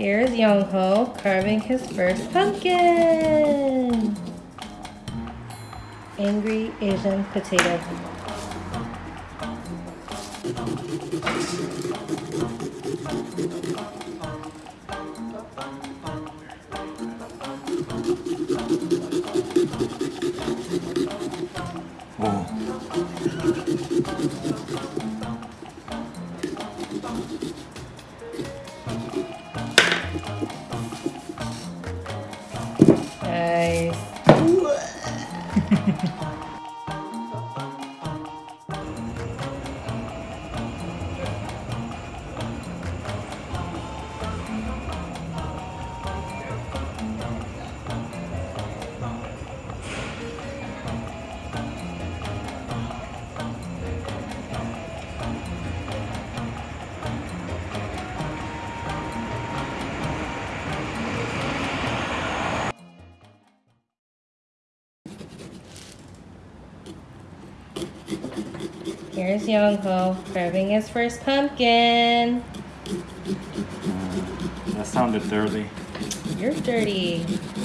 Here's Youngho carving his first pumpkin. Angry Asian potato. 오. Nice. Here's Youngho carving his first pumpkin. That sounded dirty. You're dirty.